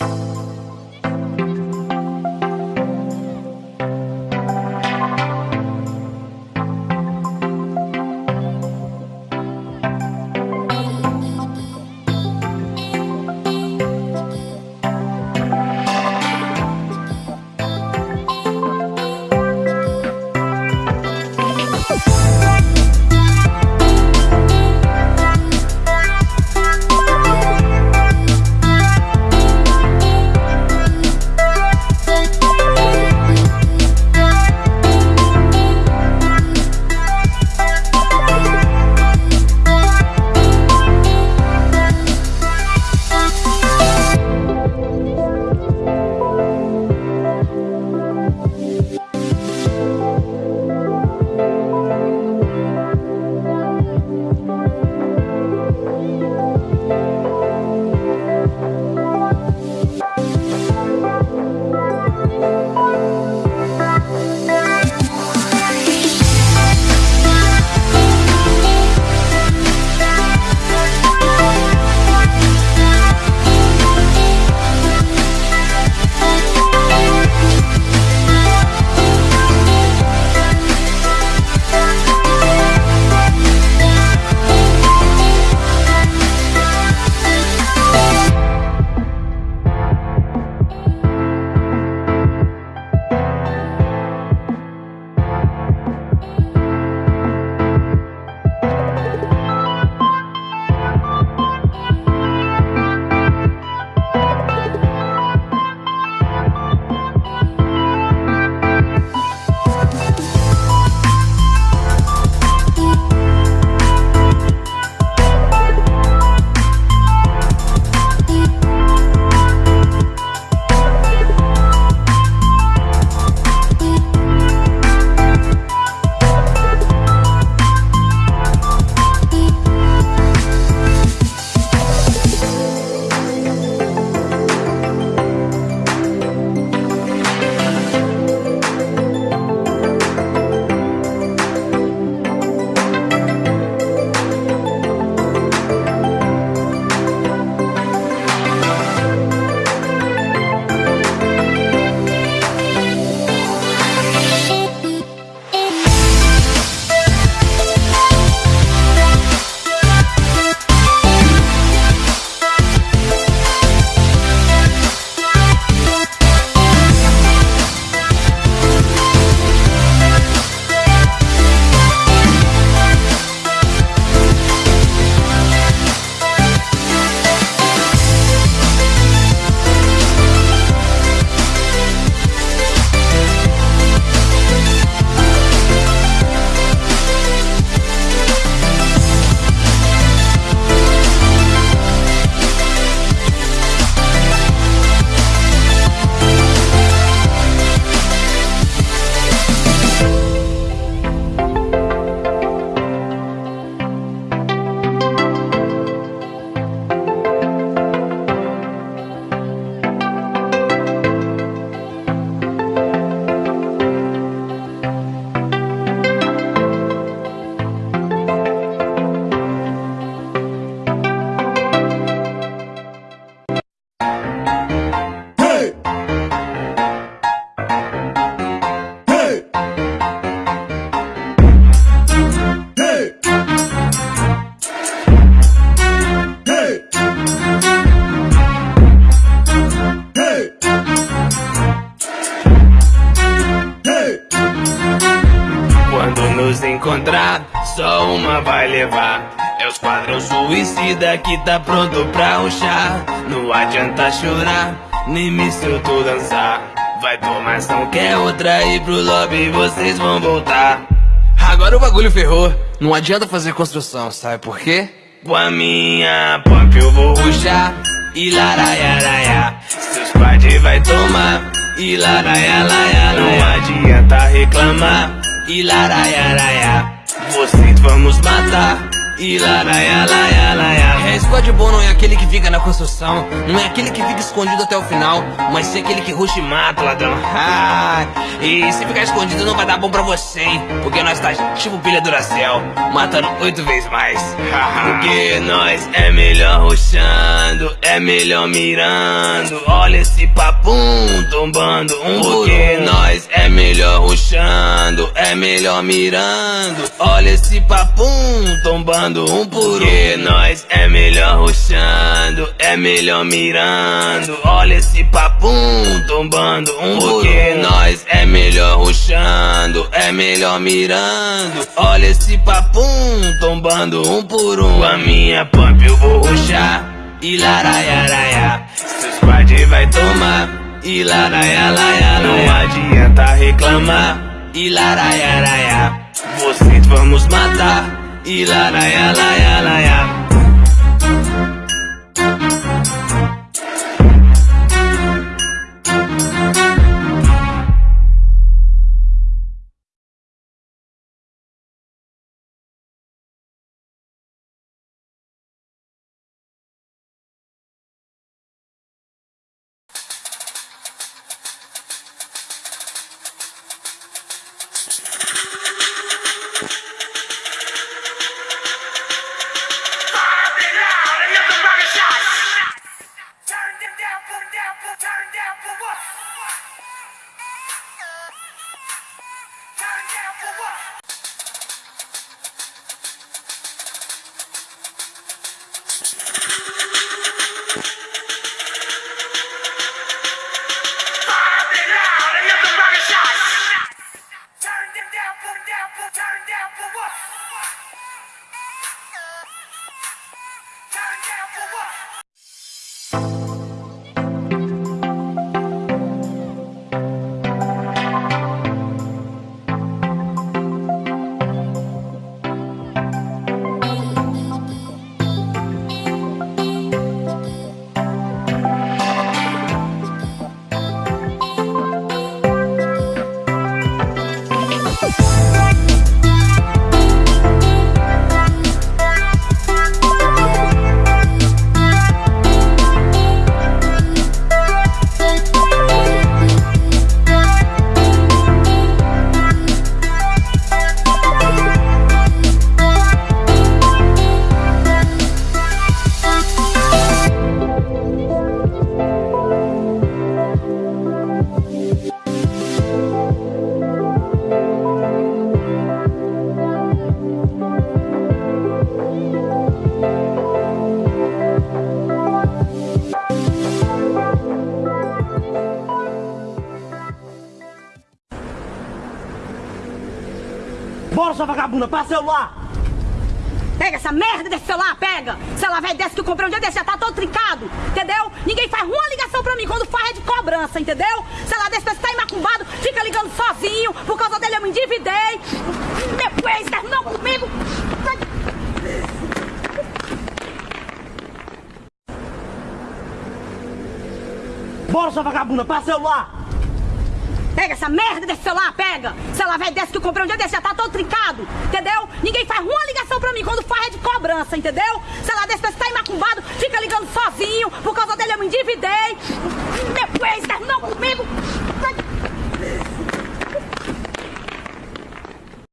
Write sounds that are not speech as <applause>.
you só uma vai levar. É os quadrão suicida que tá pronto pra ruxar Não adianta chorar, nem me tu dançar. Vai tomar ação que é outra e pro lobby vocês vão voltar. Agora o bagulho ferrou, não adianta fazer construção, sabe por quê? Com a minha pop eu vou ruxar. E laraiaraia Seus squad vai tomar. E laraiaraia Não adianta reclamar e laraiaraia vocês vamos matar É, squad bom não é aquele que fica na construção, não é aquele que fica escondido até o final, mas sim aquele que ruxa e mata, ladrão. Ah, <laughs> e se ficar escondido não vai dar bom pra você, hein? Porque nós tá tipo pilha Duracell, matando oito vezes mais. <laughs> Porque nós é melhor ruxando, é melhor mirando. Olha esse papum tombando um Porque nós é melhor ruxando, é melhor mirando. Olha esse papum tombando um por um. Porque nós é melhor ruxando, é melhor mirando. Olha esse papum tombando um Porque nós é melhor ruxando, é melhor mirando. Olha esse papum tombando um por um. Com a minha pump eu vou ruxar. E laraiaraia, seu squad vai tomar. E não adianta reclamar. E laraiaraia, vocês vamos matar. Y la la la la la Bora, sua vagabunda, passa o celular! Pega essa merda desse celular, pega! Celular velho desse que eu comprei um dia desse, já tá todo trincado, entendeu? Ninguém faz uma ligação pra mim, quando faz é de cobrança, entendeu? Celular desse tá imacumbado, fica ligando sozinho, por causa dele eu me endividei. Meu ex terminou comigo. Bora, sua vagabunda, passa o celular! Pega essa merda desse celular, pega! Celular velho desse que eu comprei um dia desse, já tá todo trincado, entendeu? Ninguém faz uma ligação pra mim, quando faz é de cobrança, entendeu? Celular desse tá imacumbado, fica ligando sozinho, por causa dele eu me endividei.